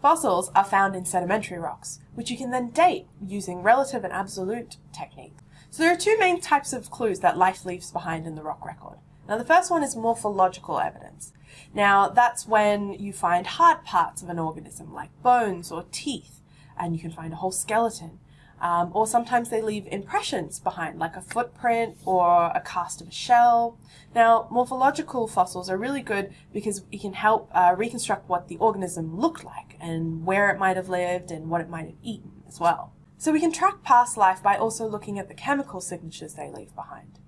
Fossils are found in sedimentary rocks, which you can then date using relative and absolute techniques. So there are two main types of clues that life leaves behind in the rock record. Now the first one is morphological evidence. Now that's when you find hard parts of an organism like bones or teeth and you can find a whole skeleton. Um, or sometimes they leave impressions behind like a footprint or a cast of a shell. Now morphological fossils are really good because it can help uh, reconstruct what the organism looked like and where it might have lived and what it might have eaten as well. So we can track past life by also looking at the chemical signatures they leave behind.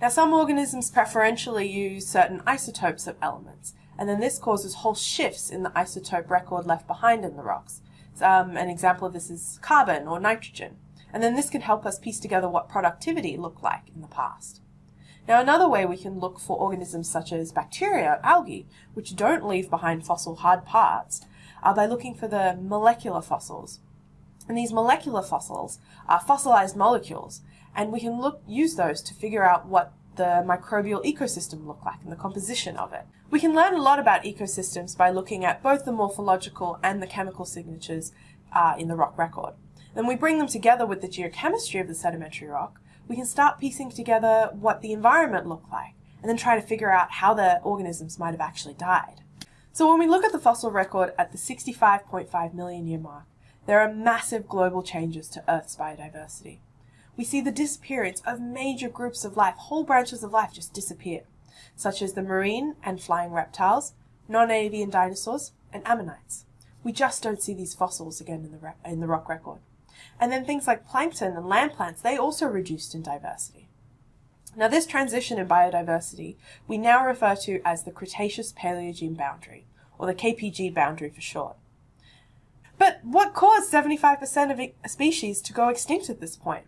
Now some organisms preferentially use certain isotopes of elements, and then this causes whole shifts in the isotope record left behind in the rocks. Um, an example of this is carbon or nitrogen, and then this can help us piece together what productivity looked like in the past. Now another way we can look for organisms such as bacteria, algae, which don't leave behind fossil hard parts, are by looking for the molecular fossils. And these molecular fossils are fossilized molecules, and we can look use those to figure out what the microbial ecosystem look like and the composition of it. We can learn a lot about ecosystems by looking at both the morphological and the chemical signatures uh, in the rock record. Then we bring them together with the geochemistry of the sedimentary rock, we can start piecing together what the environment looked like, and then try to figure out how the organisms might have actually died. So when we look at the fossil record at the 65.5 million year mark, there are massive global changes to Earth's biodiversity we see the disappearance of major groups of life, whole branches of life just disappear, such as the marine and flying reptiles, non-avian dinosaurs, and ammonites. We just don't see these fossils again in the, in the rock record. And then things like plankton and land plants, they also reduced in diversity. Now this transition in biodiversity we now refer to as the Cretaceous-Paleogene boundary, or the KPG boundary for short. But what caused 75% of species to go extinct at this point?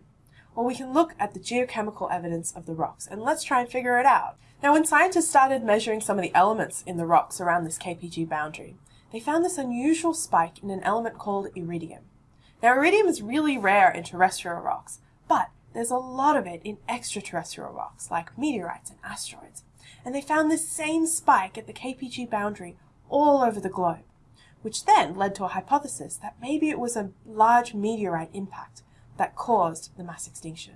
Well, we can look at the geochemical evidence of the rocks, and let's try and figure it out. Now, when scientists started measuring some of the elements in the rocks around this KPG boundary, they found this unusual spike in an element called iridium. Now, iridium is really rare in terrestrial rocks, but there's a lot of it in extraterrestrial rocks, like meteorites and asteroids. And they found this same spike at the KPG boundary all over the globe, which then led to a hypothesis that maybe it was a large meteorite impact that caused the mass extinction.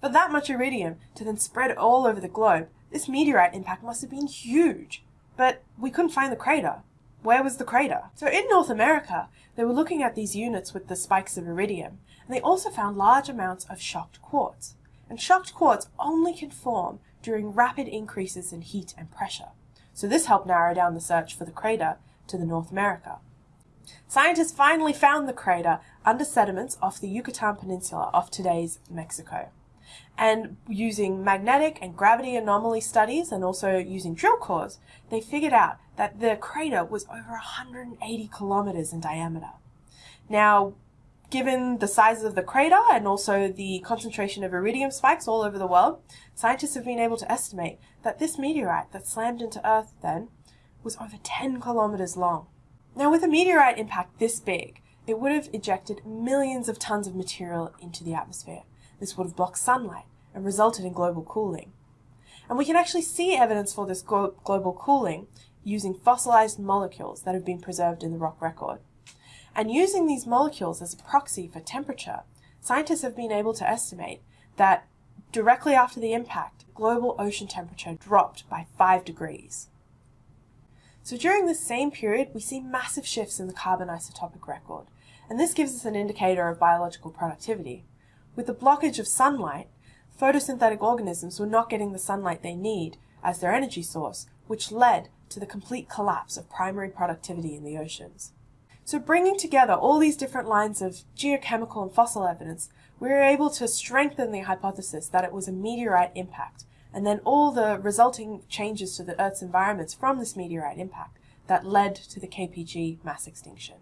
For that much iridium to then spread all over the globe, this meteorite impact must have been huge. But we couldn't find the crater. Where was the crater? So in North America, they were looking at these units with the spikes of iridium, and they also found large amounts of shocked quartz. And shocked quartz only can form during rapid increases in heat and pressure. So this helped narrow down the search for the crater to the North America. Scientists finally found the crater under sediments off the Yucatan Peninsula off today's Mexico. And using magnetic and gravity anomaly studies and also using drill cores, they figured out that the crater was over 180 kilometers in diameter. Now, given the size of the crater and also the concentration of iridium spikes all over the world, scientists have been able to estimate that this meteorite that slammed into Earth then was over 10 kilometers long. Now with a meteorite impact this big, it would have ejected millions of tons of material into the atmosphere. This would have blocked sunlight and resulted in global cooling. And we can actually see evidence for this global cooling using fossilized molecules that have been preserved in the rock record. And using these molecules as a proxy for temperature, scientists have been able to estimate that directly after the impact, global ocean temperature dropped by 5 degrees. So during this same period, we see massive shifts in the carbon isotopic record, and this gives us an indicator of biological productivity. With the blockage of sunlight, photosynthetic organisms were not getting the sunlight they need as their energy source, which led to the complete collapse of primary productivity in the oceans. So bringing together all these different lines of geochemical and fossil evidence, we were able to strengthen the hypothesis that it was a meteorite impact and then all the resulting changes to the Earth's environments from this meteorite impact that led to the KPG mass extinction.